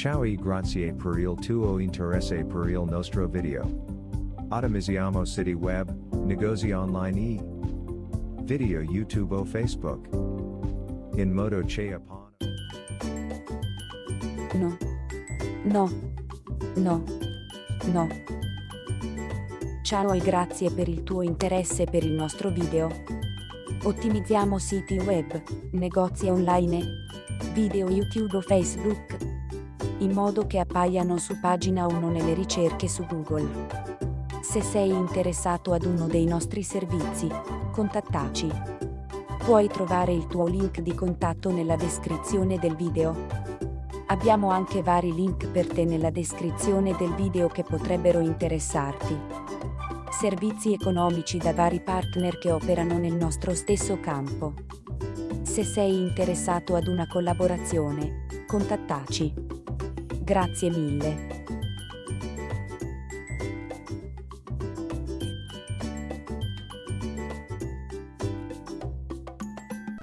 Ciao e grazie per il tuo interesse per il nostro video. Ottimizziamo siti web, negozi online e video YouTube o Facebook. In modo che upon No. No. No. No. Ciao e grazie per il tuo interesse per il nostro video. Ottimizziamo siti web, negozi online, video YouTube o Facebook, in modo che appaiano su pagina 1 nelle ricerche su Google. Se sei interessato ad uno dei nostri servizi, contattaci. Puoi trovare il tuo link di contatto nella descrizione del video. Abbiamo anche vari link per te nella descrizione del video che potrebbero interessarti. Servizi economici da vari partner che operano nel nostro stesso campo. Se sei interessato ad una collaborazione, contattaci. Grazie mille.